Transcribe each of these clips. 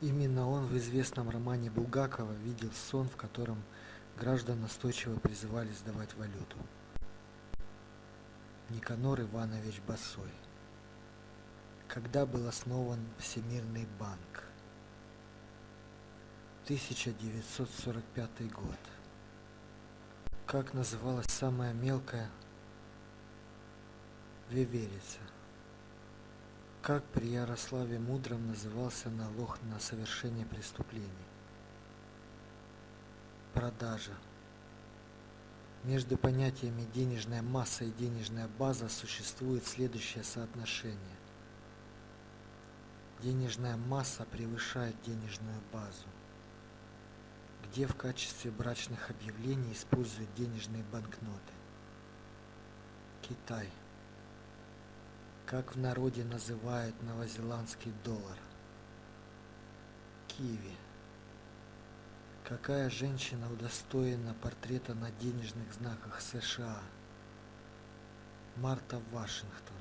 Именно он в известном романе Булгакова видел сон, в котором граждан настойчиво призывали сдавать валюту. Никанор Иванович Басой. Когда был основан Всемирный банк? 1945 год. Как называлась самая мелкая веверица? Как при Ярославе Мудром назывался налог на совершение преступлений? Продажа. Между понятиями денежная масса и денежная база существует следующее соотношение. Денежная масса превышает денежную базу. Где в качестве брачных объявлений используют денежные банкноты? Китай как в народе называют новозеландский доллар. Киви. Какая женщина удостоена портрета на денежных знаках США? Марта Вашингтон.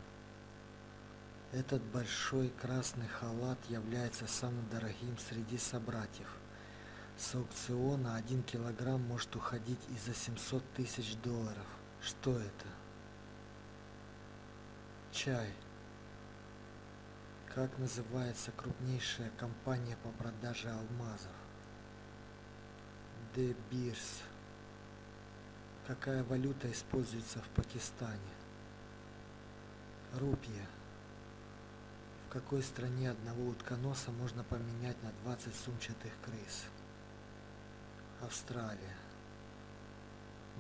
Этот большой красный халат является самым дорогим среди собратьев. С аукциона 1 килограмм может уходить и за 700 тысяч долларов. Что это? Чай. Как называется крупнейшая компания по продаже алмазов? De Beers. Какая валюта используется в Пакистане? Рупия. В какой стране одного утконоса можно поменять на 20 сумчатых крыс? Австралия.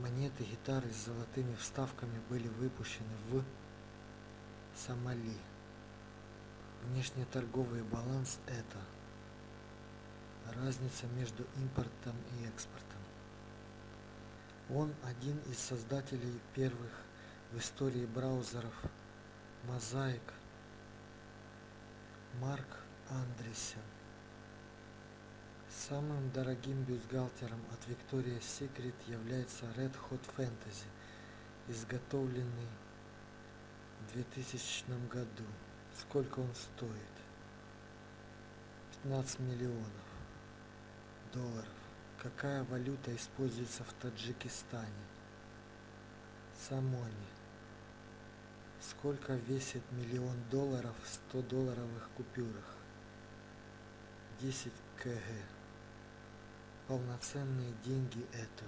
Монеты гитары с золотыми вставками были выпущены в Сомали. Внешнеторговый баланс – это разница между импортом и экспортом. Он один из создателей первых в истории браузеров Mosaic Марк Андресен. Самым дорогим бюстгальтером от Victoria's Secret является Red Hot Fantasy, изготовленный 2000 году. Сколько он стоит? 15 миллионов долларов. Какая валюта используется в Таджикистане? Самони. Сколько весит миллион долларов в 100 долларовых купюрах? 10 кг. Полноценные деньги это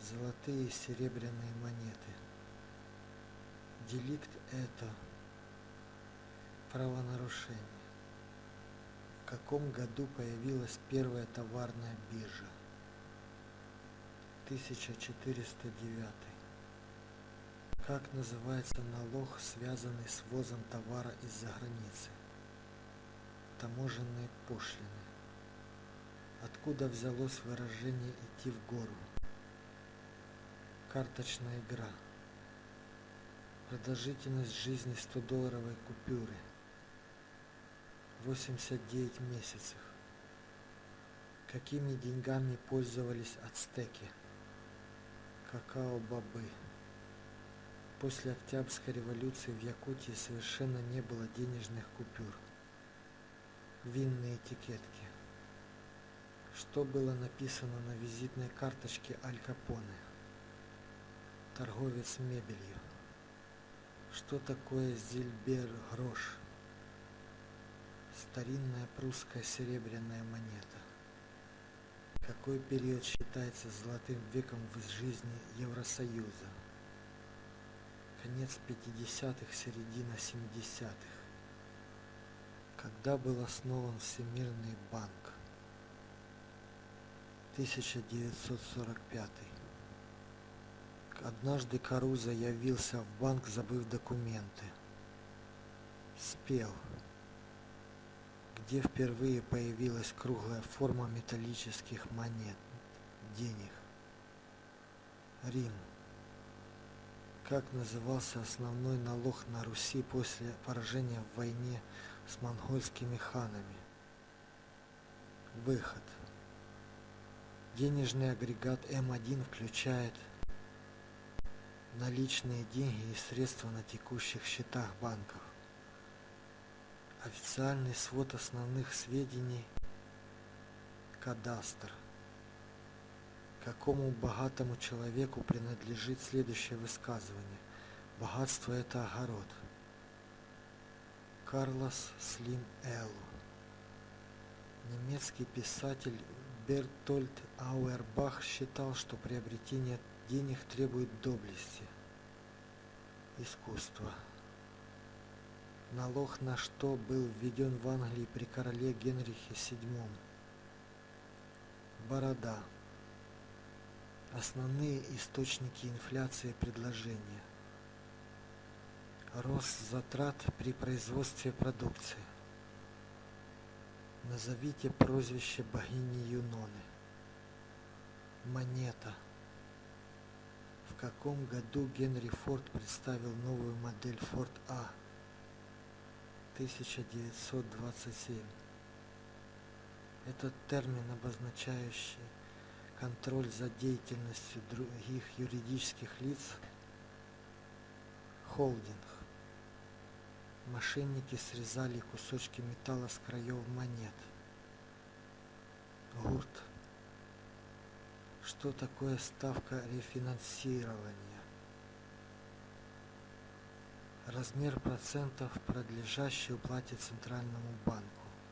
золотые и серебряные монеты. Деликт это правонарушение. В каком году появилась первая товарная биржа? 1409. Как называется налог, связанный с ввозом товара из-за границы? Таможенные пошлины. Откуда взялось выражение «идти в гору»? Карточная игра. Продолжительность жизни 100-долларовой купюры – 89 месяцев. Какими деньгами пользовались ацтеки? Какао-бобы. После Октябрьской революции в Якутии совершенно не было денежных купюр. Винные этикетки. Что было написано на визитной карточке Аль Капоне? Торговец мебелью. Что такое зильбер грош? Старинная прусская серебряная монета. Какой период считается золотым веком в жизни Евросоюза? Конец 50-х, середина 70-х. Когда был основан Всемирный банк? 1945. Однажды Каруза явился в банк, забыв документы. Спел где впервые появилась круглая форма металлических монет, денег. Рим. Как назывался основной налог на Руси после поражения в войне с монгольскими ханами? Выход. Денежный агрегат М1 включает наличные деньги и средства на текущих счетах банков Официальный свод основных сведений. Кадастр. Какому богатому человеку принадлежит следующее высказывание? Богатство – это огород. Карлос Слим Эллу. Немецкий писатель Бертольд Ауэрбах считал, что приобретение денег требует доблести. Искусство. Налог на что был введен в Англии при короле Генрихе VII. Борода. Основные источники инфляции предложения. Рост затрат при производстве продукции. Назовите прозвище богини Юноны. Монета. В каком году Генри Форд представил новую модель Форд А? 1927. Этот термин, обозначающий контроль за деятельностью других юридических лиц, холдинг. Мошенники срезали кусочки металла с краев монет. Гурт. Что такое ставка рефинансирования? Размер процентов, продлежащий уплате Центральному банку.